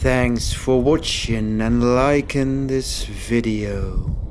Thanks for watching and liking this video.